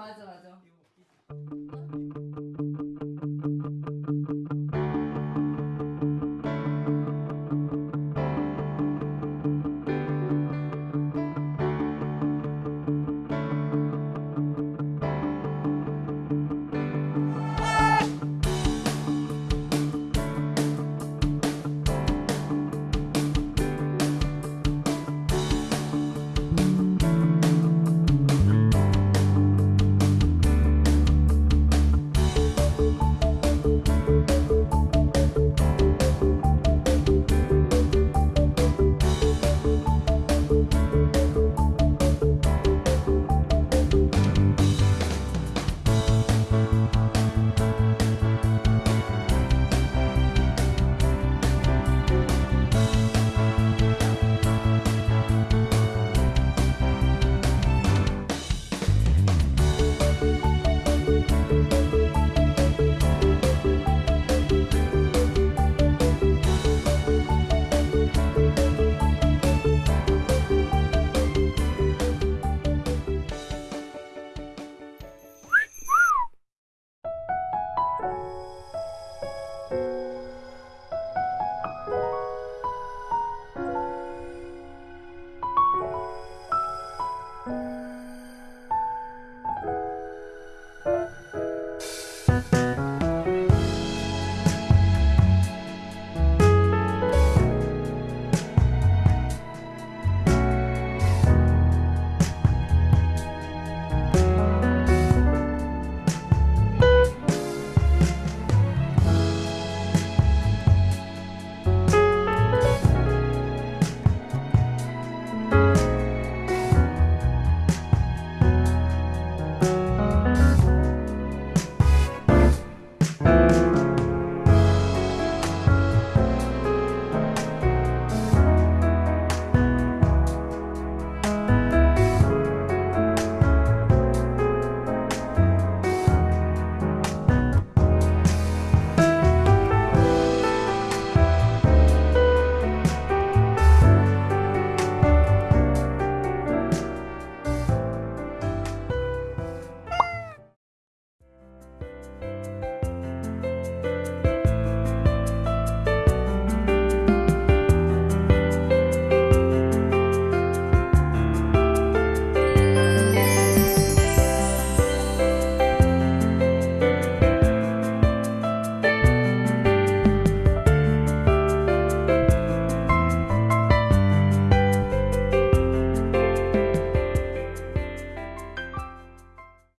맞아 맞아. 이거 웃기지.